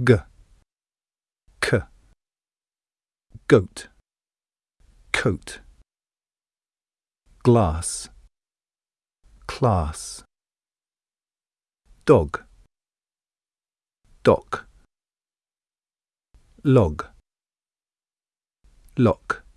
g, k, goat, coat, glass, class, dog, dock, log, lock.